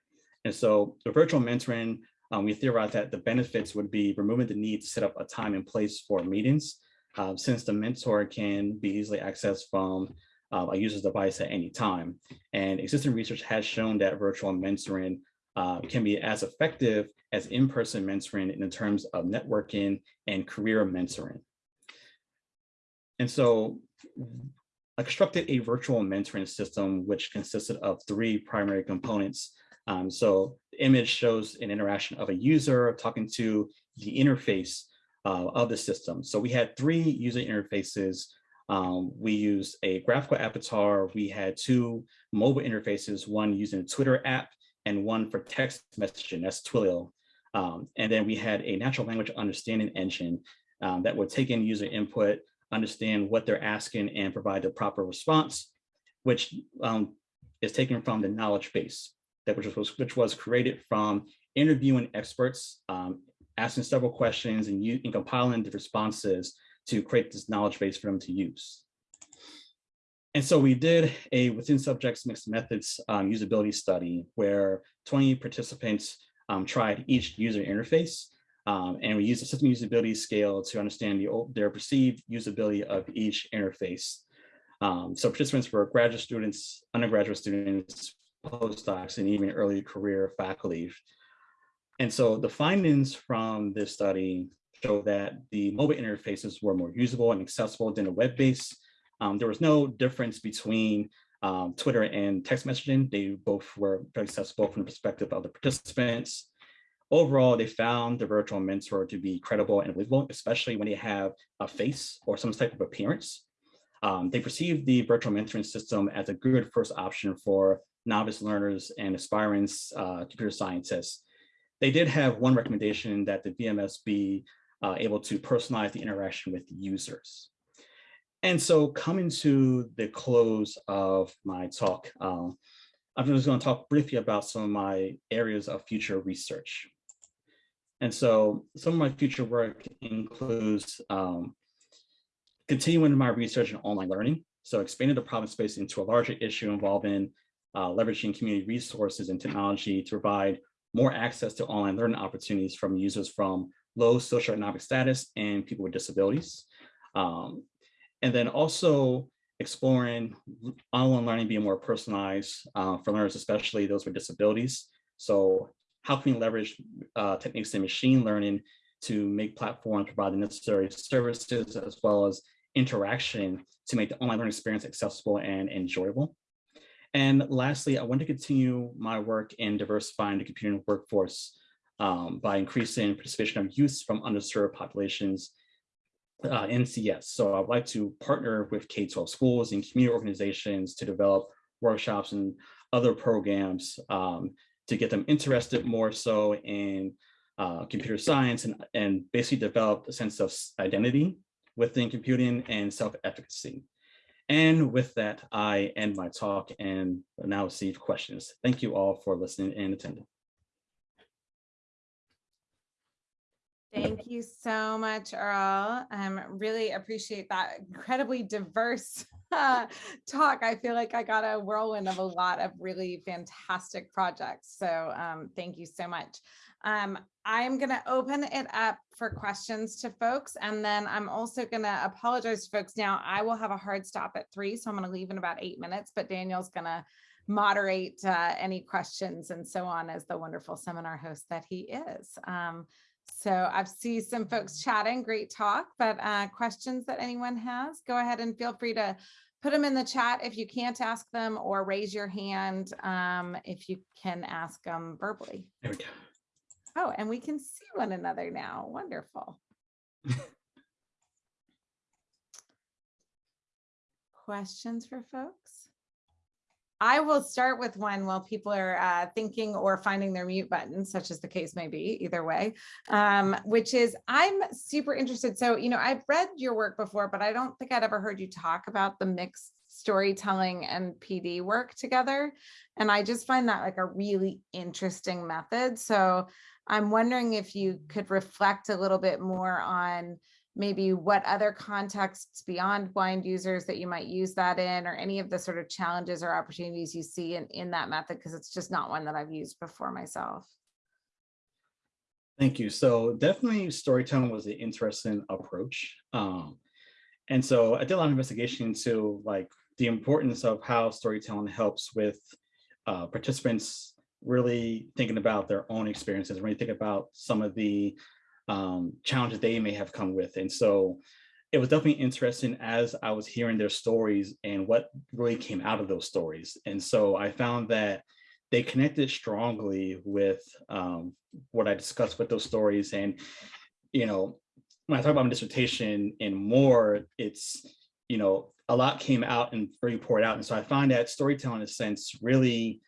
B: And so the virtual mentoring, um, we theorize that the benefits would be removing the need to set up a time and place for meetings, uh, since the mentor can be easily accessed from uh, a user's device at any time. And existing research has shown that virtual mentoring uh, can be as effective as in-person mentoring in terms of networking and career mentoring. And so I constructed a virtual mentoring system, which consisted of three primary components. Um, so the image shows an interaction of a user talking to the interface uh, of the system. So we had three user interfaces. Um, we used a graphical avatar. We had two mobile interfaces, one using a Twitter app and one for text messaging, that's Twilio. Um, and then we had a natural language understanding engine um, that would take in user input, understand what they're asking and provide the proper response, which um, is taken from the knowledge base that which was, which was created from interviewing experts, um, asking several questions and, you, and compiling the responses to create this knowledge base for them to use. And so we did a within subjects mixed methods um, usability study where 20 participants um, tried each user interface. Um, and we use the system usability scale to understand the, their perceived usability of each interface. Um, so participants were graduate students, undergraduate students, postdocs, and even early career faculty. And so the findings from this study show that the mobile interfaces were more usable and accessible than a web-based um, there was no difference between um, Twitter and text messaging. They both were very accessible from the perspective of the participants. Overall, they found the virtual mentor to be credible and believable, especially when they have a face or some type of appearance. Um, they perceived the virtual mentoring system as a good first option for novice learners and aspiring uh, computer scientists. They did have one recommendation that the VMS be uh, able to personalize the interaction with users. And so coming to the close of my talk, um, I'm just going to talk briefly about some of my areas of future research. And so some of my future work includes um, continuing my research in online learning. So expanding the problem space into a larger issue involving uh, leveraging community resources and technology to provide more access to online learning opportunities from users from low socioeconomic status and people with disabilities. Um, and then also exploring online learning being more personalized uh, for learners, especially those with disabilities. So how can we leverage uh, techniques in machine learning to make platforms provide the necessary services as well as interaction to make the online learning experience accessible and enjoyable. And lastly, I want to continue my work in diversifying the computing workforce um, by increasing participation of youth from underserved populations uh, in CS. So I'd like to partner with K-12 schools and community organizations to develop workshops and other programs um, to get them interested more so in uh, computer science and, and basically develop a sense of identity within computing and self-efficacy. And with that, I end my talk and now receive questions. Thank you all for listening and attending.
A: Thank you so much, Earl. Um, really appreciate that incredibly diverse uh, talk. I feel like I got a whirlwind of a lot of really fantastic projects. So um, thank you so much. Um, I'm going to open it up for questions to folks, and then I'm also going to apologize to folks now. I will have a hard stop at three, so I'm going to leave in about eight minutes, but Daniel's going to moderate uh, any questions and so on as the wonderful seminar host that he is. Um, so I've seen some folks chatting, great talk, but uh, questions that anyone has, go ahead and feel free to put them in the chat if you can't ask them or raise your hand um, if you can ask them verbally.
B: There we go.
A: Oh, and we can see one another now. Wonderful. Questions for folks? I will start with one while people are uh, thinking or finding their mute button, such as the case may be, either way, um, which is I'm super interested. So, you know, I've read your work before, but I don't think I'd ever heard you talk about the mixed storytelling and PD work together. And I just find that like a really interesting method. So I'm wondering if you could reflect a little bit more on maybe what other contexts beyond blind users that you might use that in or any of the sort of challenges or opportunities you see in, in that method because it's just not one that I've used before myself.
B: Thank you. So definitely storytelling was an interesting approach. Um, and so I did a lot of investigation into like the importance of how storytelling helps with uh, participants really thinking about their own experiences, really think about some of the um, challenges they may have come with. And so it was definitely interesting as I was hearing their stories and what really came out of those stories. And so I found that they connected strongly with um, what I discussed with those stories. And, you know, when I talk about my dissertation and more, it's, you know, a lot came out and really poured out. And so I find that storytelling in a sense really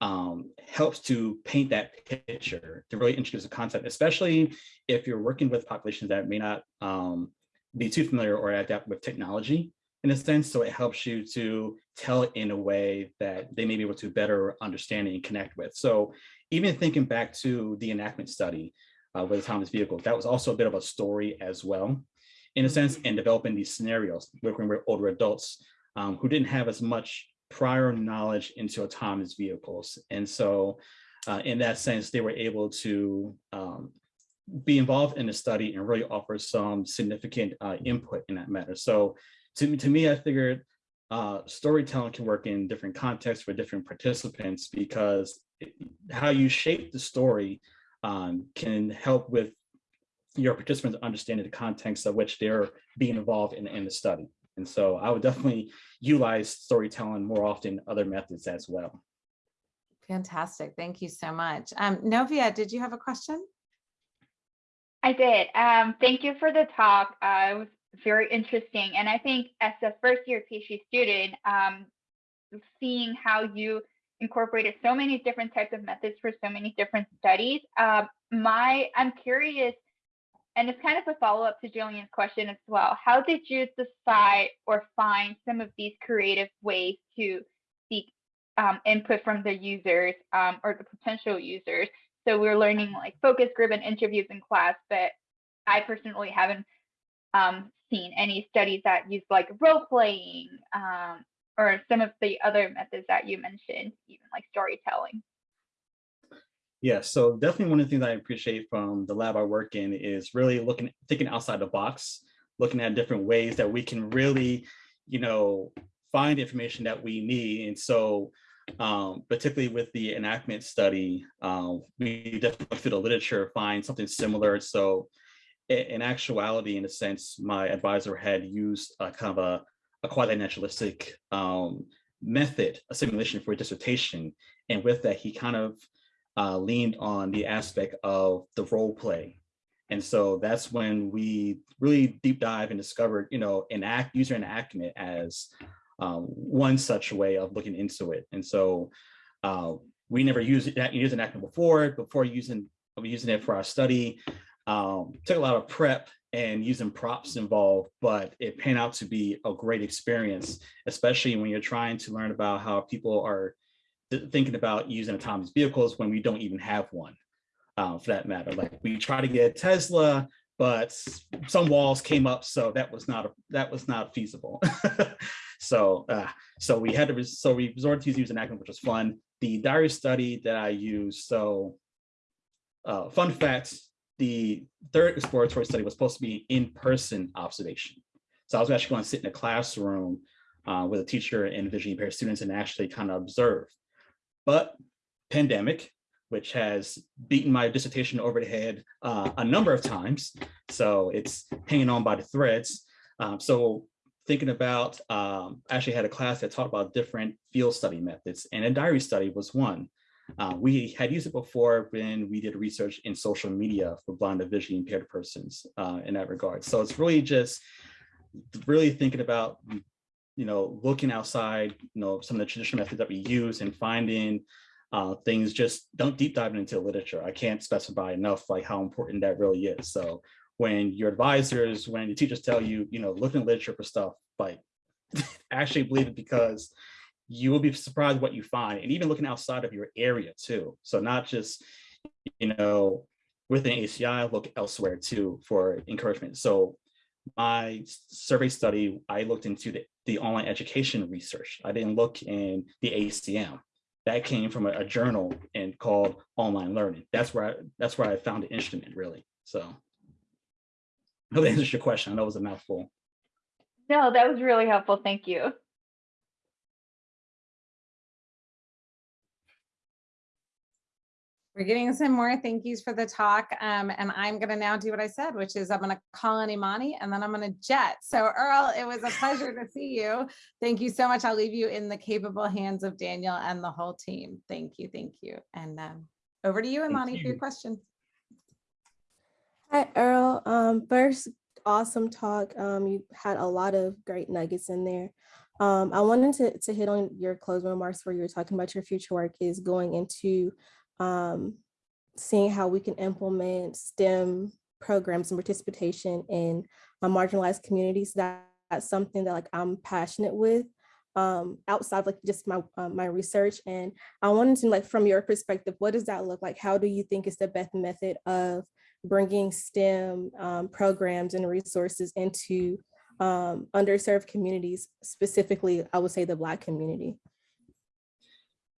B: um, helps to paint that picture, to really introduce a concept, especially if you're working with populations that may not um, be too familiar or adapt with technology in a sense. So it helps you to tell it in a way that they may be able to better understand and connect with. So even thinking back to the enactment study uh, with autonomous vehicles, that was also a bit of a story as well, in a sense, and developing these scenarios, working with older adults um, who didn't have as much prior knowledge into autonomous vehicles. And so uh, in that sense, they were able to um, be involved in the study and really offer some significant uh, input in that matter. So to, to me, I figured uh, storytelling can work in different contexts for different participants because how you shape the story um, can help with your participants understanding the context of which they're being involved in, in the study. And so I would definitely utilize storytelling more often other methods as well.
A: Fantastic. Thank you so much. Um, Novia, did you have a question?
D: I did. Um, thank you for the talk. Uh, it was very interesting. And I think as a first year PhD student, um, seeing how you incorporated so many different types of methods for so many different studies, uh, my I'm curious, and it's kind of a follow up to Jillian's question as well. How did you decide or find some of these creative ways to seek um, input from the users um, or the potential users so we're learning like focus group and interviews in class, but I personally haven't um, seen any studies that use like role playing um, or some of the other methods that you mentioned, even like storytelling.
B: Yeah, so definitely one of the things I appreciate from the lab I work in is really looking, thinking outside the box, looking at different ways that we can really, you know, find information that we need. And so um, particularly with the enactment study, um, we definitely through the literature find something similar. So in actuality, in a sense, my advisor had used a kind of a, a quasi-naturalistic um, method, a simulation for a dissertation. And with that, he kind of uh, leaned on the aspect of the role play. And so that's when we really deep dive and discovered, you know, enact user enactment as um, one such way of looking into it. And so uh, we never used that used enactment before, before using using it for our study. Um, took a lot of prep and using props involved, but it panned out to be a great experience, especially when you're trying to learn about how people are thinking about using autonomous vehicles when we don't even have one, uh, for that matter. Like we try to get Tesla, but some walls came up, so that was not a, that was not feasible. So, uh, so we had to, so we resorted to using an Acronym, which was fun. The diary study that I used, so uh, fun fact, the third exploratory study was supposed to be in-person observation. So I was actually going to sit in a classroom uh, with a teacher and visually impaired students and actually kind of observe. But pandemic, which has beaten my dissertation over the head uh, a number of times. So it's hanging on by the threads. Um, so thinking about, um, actually had a class that talked about different field study methods and a diary study was one. Uh, we had used it before when we did research in social media for blind or visually impaired persons uh, in that regard. So it's really just really thinking about, you know, looking outside, you know, some of the traditional methods that we use and finding uh, things just don't deep dive into literature. I can't specify enough like how important that really is. So when your advisors, when your teachers tell you, you know, look in literature for stuff, like actually believe it because you will be surprised what you find and even looking outside of your area too. So not just, you know, within HCI, look elsewhere too for encouragement. So my survey study, I looked into the, the online education research. I didn't look in the ACM. That came from a, a journal and called online learning. That's where I, that's where I found the instrument really. So. I hope that answers your question. I know it was a mouthful.
D: No, that was really helpful. Thank you.
A: We're getting some more thank yous for the talk. Um, and I'm gonna now do what I said, which is I'm gonna call in Imani and then I'm gonna jet. So Earl, it was a pleasure to see you. Thank you so much. I'll leave you in the capable hands of Daniel and the whole team. Thank you, thank you. And um, over to you, Imani, for your
B: you.
A: question.
E: Hi, Earl. Um, first, awesome talk. Um, you had a lot of great nuggets in there. Um, I wanted to, to hit on your closing remarks where you were talking about your future work is going into um, seeing how we can implement STEM programs and participation in uh, marginalized communities. That, that's something that like I'm passionate with um, outside of like just my uh, my research. And I wanted to like from your perspective, what does that look like? How do you think is the best method of bringing STEM um, programs and resources into um, underserved communities, specifically, I would say the Black community.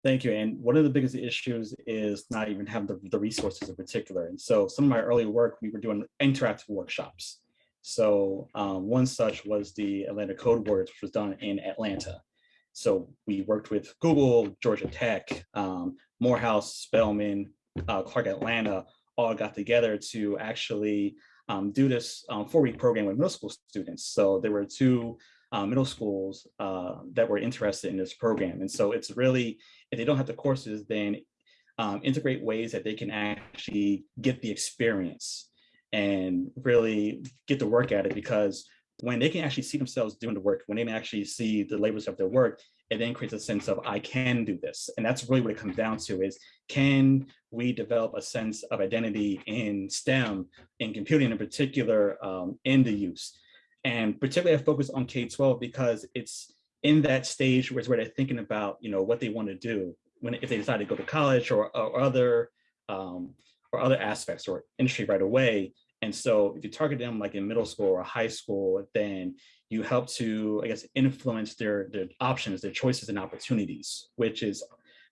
B: Thank you. And one of the biggest issues is not even having the, the resources in particular. And so some of my early work, we were doing interactive workshops. So um, one such was the Atlanta Code Words, which was done in Atlanta. So we worked with Google, Georgia Tech, um, Morehouse, Spelman, uh, Clark Atlanta, all got together to actually um, do this um, four-week program with middle school students. So there were two uh, middle schools uh, that were interested in this program. And so it's really, if they don't have the courses, then um, integrate ways that they can actually get the experience and really get the work at it because when they can actually see themselves doing the work, when they can actually see the labels of their work, it then creates a sense of I can do this. And that's really what it comes down to is can we develop a sense of identity in STEM, in computing in particular, um, in the use. And particularly I focus on K-12 because it's in that stage where, it's where they're thinking about, you know, what they want to do when if they decide to go to college or, or other um, or other aspects or industry right away. And so if you target them like in middle school or high school, then you help to, I guess, influence their, their options, their choices and opportunities, which is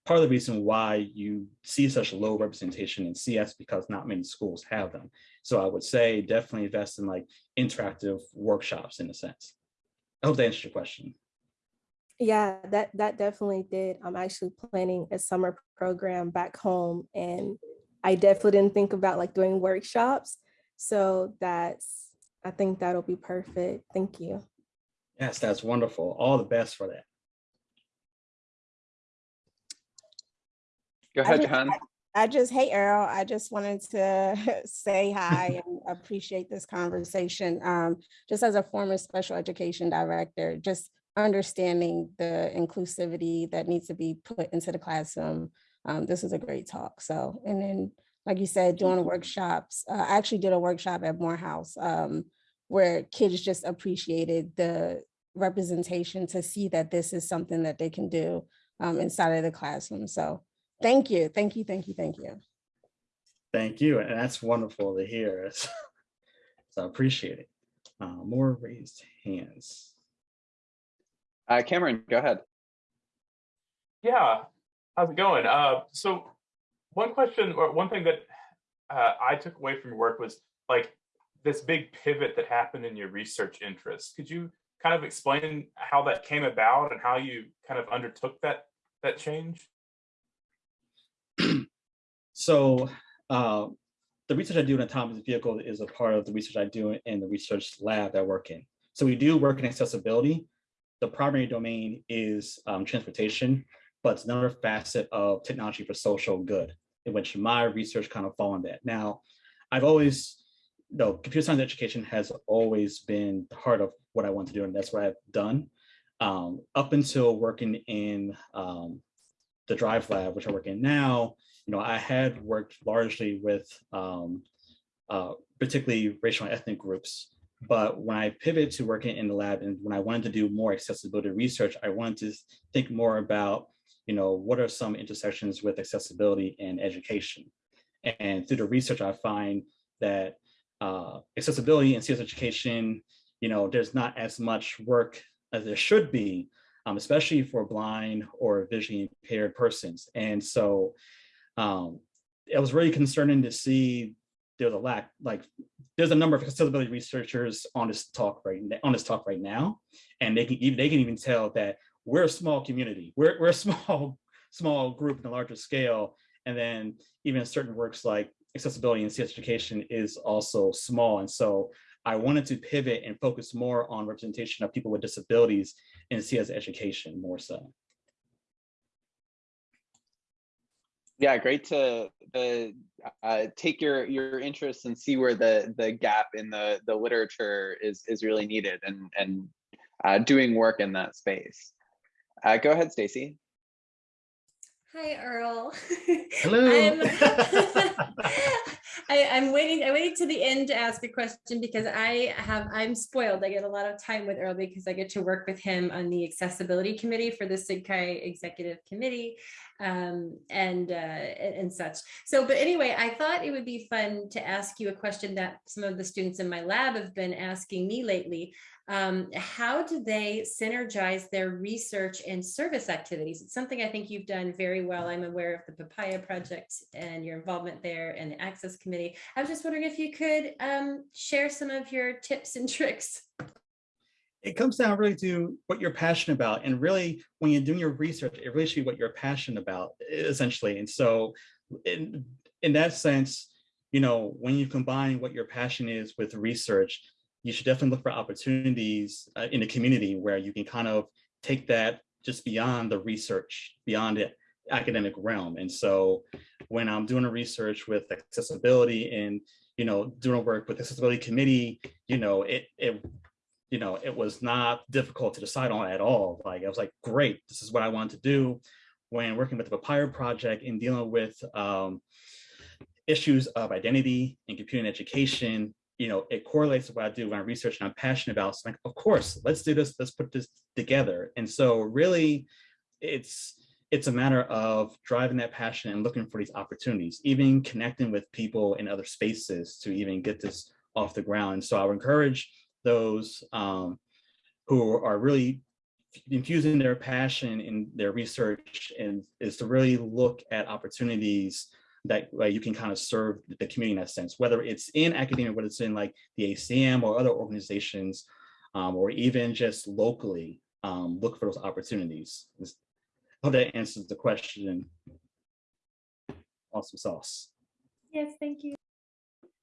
B: part of the reason why you see such low representation in CS because not many schools have them. So I would say definitely invest in like interactive workshops in a sense. I hope that answers your question.
E: Yeah, that that definitely did. I'm actually planning a summer program back home and I definitely didn't think about like doing workshops. So that's, I think that'll be perfect. Thank you.
B: Yes, that's wonderful. All the best for that.
C: Go
F: I
C: ahead,
F: just-
C: Johan.
F: I just, hey Earl, I just wanted to say hi and appreciate this conversation. Um, just as a former special education director, just understanding the inclusivity that needs to be put into the classroom. Um, this is a great talk. So, and then, like you said, doing workshops, uh, I actually did a workshop at Morehouse um, where kids just appreciated the representation to see that this is something that they can do um, inside of the classroom. So Thank you, thank you, thank you, thank you.
B: Thank you. And that's wonderful to hear. So I appreciate it. Uh, more raised hands.
C: Uh, Cameron, go ahead.
G: Yeah, how's it going? Uh, so one question or one thing that uh, I took away from your work was like this big pivot that happened in your research interests. Could you kind of explain how that came about and how you kind of undertook that that change?
B: So uh, the research I do in autonomous vehicle is a part of the research I do in the research lab that I work in. So we do work in accessibility. The primary domain is um, transportation, but it's another facet of technology for social good, in which my research kind of fall on that. Now, I've always, no, computer science education has always been heart of what I want to do, and that's what I've done. Um, up until working in um, the Drive Lab, which I work in now, you know, I had worked largely with um, uh, particularly racial and ethnic groups. But when I pivoted to working in the lab and when I wanted to do more accessibility research, I wanted to think more about, you know, what are some intersections with accessibility and education? And through the research, I find that uh, accessibility and CS education, you know, there's not as much work as there should be, um, especially for blind or visually impaired persons. And so um, it was really concerning to see there's a lack, like there's a number of accessibility researchers on this talk right on this talk right now, and they can even they can even tell that we're a small community, we're we're a small small group in a larger scale, And then even certain works like accessibility and CS education is also small. And so I wanted to pivot and focus more on representation of people with disabilities in CS education more so.
C: Yeah, great to uh, take your your interests and see where the the gap in the the literature is is really needed and and uh, doing work in that space. Uh, go ahead, Stacy.
H: Hi, Earl.
B: Hello.
H: I'm, I, I'm waiting. I waited to the end to ask a question because I have. I'm spoiled. I get a lot of time with Earl because I get to work with him on the accessibility committee for the SIGCHI executive committee, um, and uh, and and such. So, but anyway, I thought it would be fun to ask you a question that some of the students in my lab have been asking me lately. Um, how do they synergize their research and service activities? It's something I think you've done very well. I'm aware of the Papaya Project and your involvement there and the Access Committee. I was just wondering if you could um, share some of your tips and tricks.
B: It comes down really to what you're passionate about. And really, when you're doing your research, it really should be what you're passionate about, essentially. And so in, in that sense, you know, when you combine what your passion is with research, you should definitely look for opportunities uh, in the community where you can kind of take that just beyond the research, beyond the academic realm. And so when I'm doing a research with accessibility and, you know, doing work with the accessibility committee, you know, it, it, you know, it was not difficult to decide on at all. Like, I was like, great, this is what I want to do. When working with the Papaya Project and dealing with um, issues of identity and computing education, you know, it correlates to what I do when I research and I'm passionate about. So like, of course, let's do this, let's put this together. And so really it's, it's a matter of driving that passion and looking for these opportunities, even connecting with people in other spaces to even get this off the ground. And so I would encourage those um, who are really infusing their passion in their research and is to really look at opportunities that way you can kind of serve the community in that sense, whether it's in academia, whether it's in like the ACM or other organizations, um, or even just locally, um, look for those opportunities. I hope that answers the question. Awesome sauce.
H: Yes, thank you.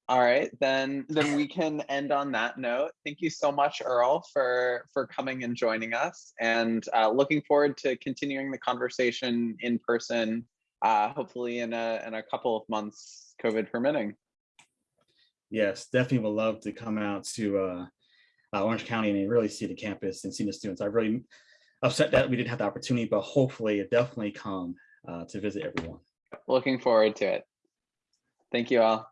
C: All right, then then we can end on that note. Thank you so much, Earl, for for coming and joining us, and uh, looking forward to continuing the conversation in person uh, hopefully in a, in a couple of months, COVID permitting.
B: Yes, definitely would love to come out to uh, uh, Orange County and really see the campus and see the students. I'm really upset that we didn't have the opportunity, but hopefully it definitely come uh, to visit everyone.
C: Looking forward to it. Thank you all.